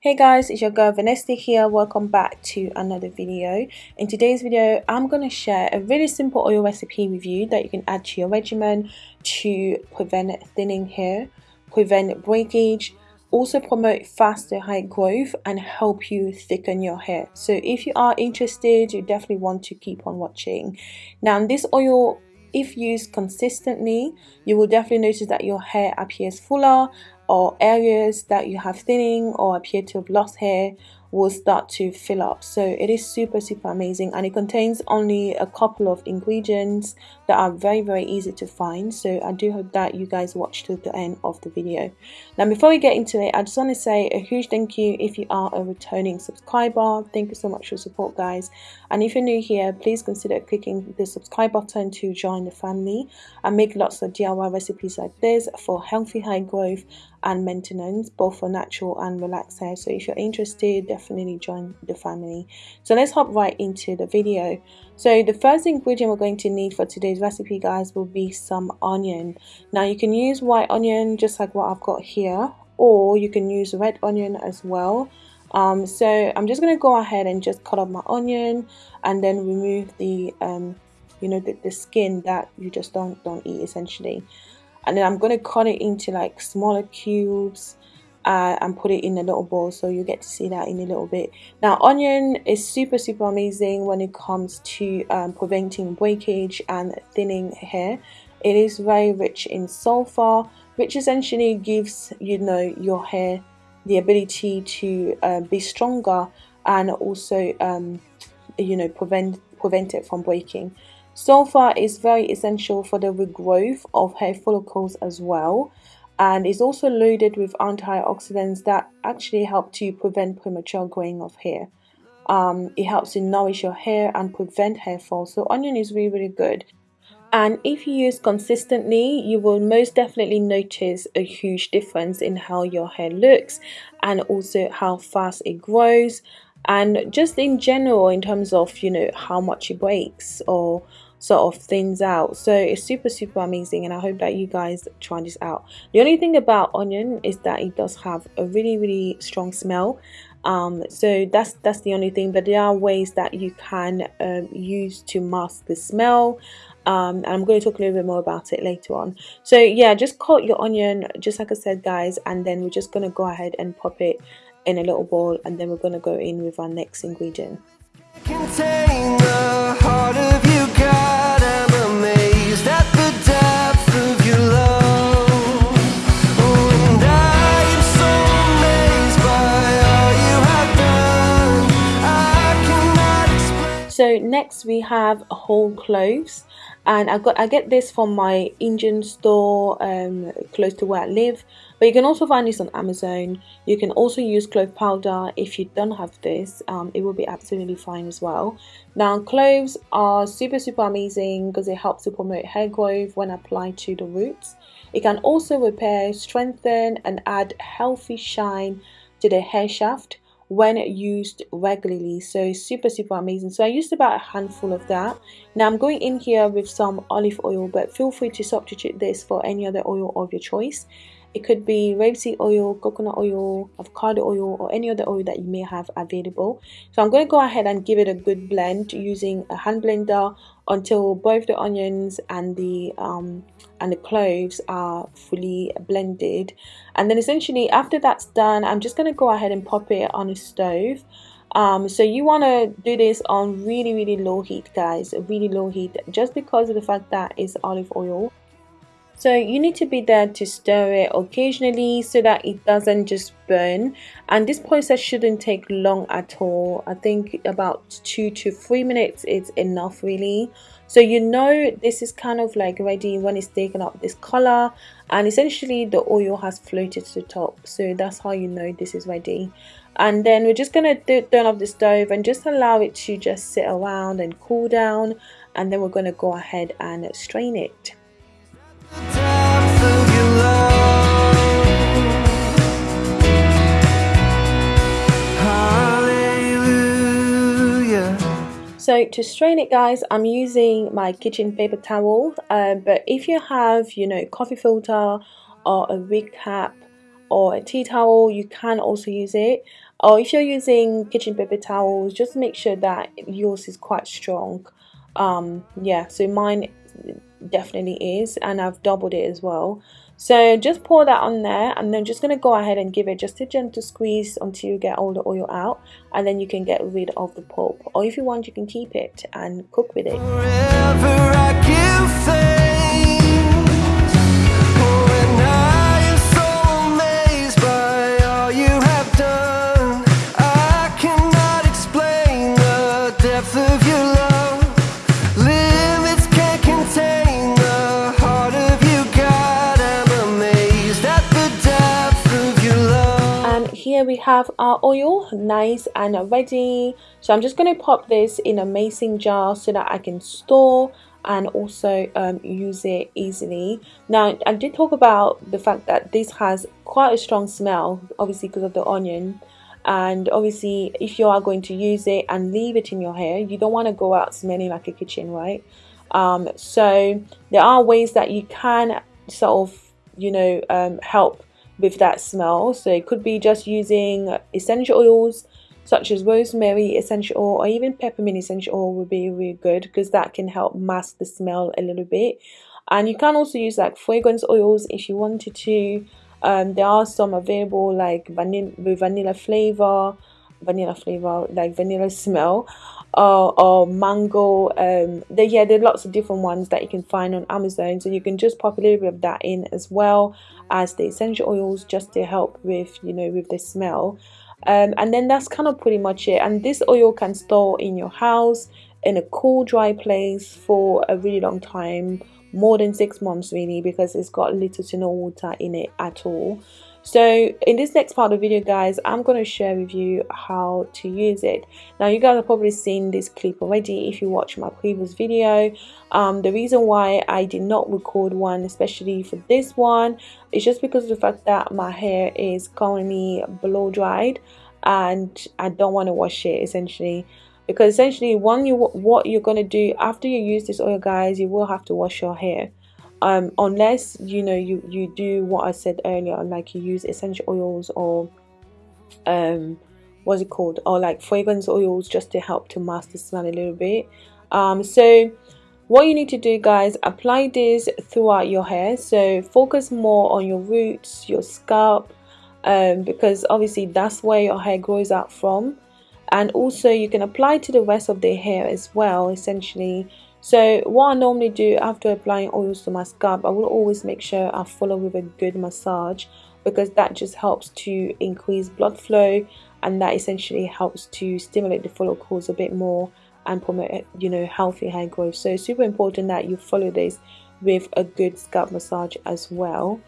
Hey guys, it's your girl Vanessa here. Welcome back to another video. In today's video, I'm going to share a really simple oil recipe with you that you can add to your regimen to prevent thinning hair, prevent breakage, also promote faster hair growth and help you thicken your hair. So if you are interested, you definitely want to keep on watching. Now this oil if used consistently, you will definitely notice that your hair appears fuller or areas that you have thinning or appear to have lost hair will start to fill up. So it is super super amazing and it contains only a couple of ingredients that are very very easy to find. So I do hope that you guys watch to the end of the video. Now before we get into it I just want to say a huge thank you if you are a returning subscriber. Thank you so much for support guys. And if you're new here please consider clicking the subscribe button to join the family I make lots of DIY recipes like this for healthy hair growth and maintenance both for natural and relaxed hair. So if you're interested definitely join the family. So let's hop right into the video. So the first ingredient we're going to need for today's recipe guys will be some onion. Now you can use white onion just like what I've got here or you can use red onion as well. Um, so I'm just going to go ahead and just cut up my onion and then remove the um, you know the, the skin that you just don't don't eat essentially and then I'm going to cut it into like smaller cubes uh, and put it in a little bowl so you get to see that in a little bit. Now onion is super super amazing when it comes to um, preventing breakage and thinning hair. It is very rich in sulfur which essentially gives you know your hair the ability to uh, be stronger and also um, you know prevent prevent it from breaking Sulfur is very essential for the regrowth of hair follicles as well and is also loaded with antioxidants that actually help to prevent premature growing of hair. Um, it helps to nourish your hair and prevent hair fall. So onion is really really good. And if you use consistently, you will most definitely notice a huge difference in how your hair looks and also how fast it grows and just in general in terms of you know how much it breaks or sort of thins out. So it's super super amazing and i hope that you guys try this out. The only thing about onion is that it does have a really really strong smell. Um, so that's that's the only thing but there are ways that you can um, use to mask the smell. Um, and I'm going to talk a little bit more about it later on. So yeah just cut your onion just like I said guys and then we're just going to go ahead and pop it in a little bowl and then we're going to go in with our next ingredient next we have whole cloves and I got I get this from my Indian store um, close to where I live. But you can also find this on Amazon. You can also use clove powder if you don't have this. Um, it will be absolutely fine as well. Now cloves are super super amazing because it helps to promote hair growth when applied to the roots. It can also repair strengthen and add healthy shine to the hair shaft when used regularly. So super super amazing. So i used about a handful of that. Now i'm going in here with some olive oil but feel free to substitute this for any other oil of your choice it could be rapeseed oil coconut oil avocado oil or any other oil that you may have available. So i'm going to go ahead and give it a good blend using a hand blender until both the onions and the um, and the cloves are fully blended. And then essentially after that's done I'm just going to go ahead and pop it on a stove. Um, so you want to do this on really really low heat guys really low heat just because of the fact that it's olive oil so you need to be there to stir it occasionally so that it doesn't just burn. And this process shouldn't take long at all. I think about two to three minutes is enough really. So you know this is kind of like ready when it's taken up this color and essentially the oil has floated to the top. So that's how you know this is ready. And then we're just gonna turn off the stove and just allow it to just sit around and cool down. And then we're gonna go ahead and strain it so to strain it guys I'm using my kitchen paper towel uh, but if you have you know coffee filter or a wig cap or a tea towel you can also use it. Or if you're using kitchen paper towels just make sure that yours is quite strong. Um yeah so mine definitely is and I've doubled it as well. So just pour that on there and then just going to go ahead and give it just a gentle squeeze until you get all the oil out and then you can get rid of the pulp. Or if you want you can keep it and cook with it here we have our oil nice and ready. So I'm just going to pop this in a mason jar so that I can store and also um, use it easily. Now I did talk about the fact that this has quite a strong smell obviously because of the onion. And obviously if you are going to use it and leave it in your hair you don't want to go out smelling like a kitchen right? Um, so there are ways that you can sort of you know um, help with that smell. So it could be just using essential oils such as rosemary essential oil or even peppermint essential oil would be really good because that can help mask the smell a little bit. And you can also use like fragrance oils if you wanted to. Um, there are some available like vanilla with vanilla flavor vanilla flavor like vanilla smell uh, or mango um there yeah there are lots of different ones that you can find on amazon. So you can just pop a little bit of that in as well as the essential oils just to help with you know with the smell. Um, and then that's kind of pretty much it. And this oil can store in your house in a cool dry place for a really long time more than six months really because it's got little to no water in it at all so in this next part of the video guys i'm going to share with you how to use it. Now you guys have probably seen this clip already if you watch my previous video. Um, the reason why i did not record one especially for this one is just because of the fact that my hair is currently blow dried and i don't want to wash it essentially. Because essentially one you what you're going to do after you use this oil guys you will have to wash your hair um, unless you know you you do what I said earlier like you use essential oils or um what's it called? Or like fragrance oils just to help to mask the smell a little bit. Um so what you need to do guys apply this throughout your hair. So focus more on your roots your scalp um, because obviously that's where your hair grows out from. And also you can apply to the rest of the hair as well essentially so what I normally do after applying oils to my scalp, I will always make sure I follow with a good massage because that just helps to increase blood flow and that essentially helps to stimulate the follicles a bit more and promote you know healthy hair growth. So it's super important that you follow this with a good scalp massage as well.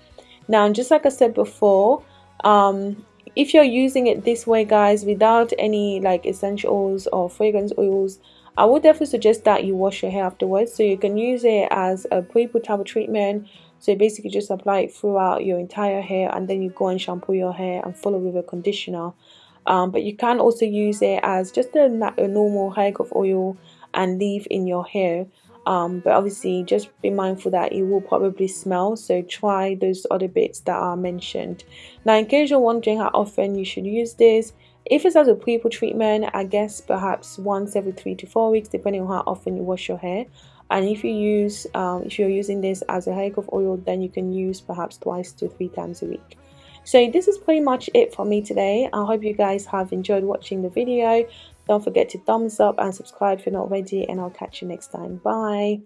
Now just like I said before um, if you're using it this way guys without any like essential oils or fragrance oils I would definitely suggest that you wash your hair afterwards. So you can use it as a pre-potable treatment. So you basically just apply it throughout your entire hair and then you go and shampoo your hair and follow with a conditioner. Um, but you can also use it as just a, a normal hair oil and leave in your hair. Um, but obviously just be mindful that it will probably smell. So try those other bits that are mentioned. Now in case you're wondering how often you should use this if it's as a pre-poo treatment, I guess perhaps once every three to four weeks, depending on how often you wash your hair. And if you use, um, if you're using this as a hair growth oil, then you can use perhaps twice to three times a week. So this is pretty much it for me today. I hope you guys have enjoyed watching the video. Don't forget to thumbs up and subscribe if you're not already, and I'll catch you next time. Bye.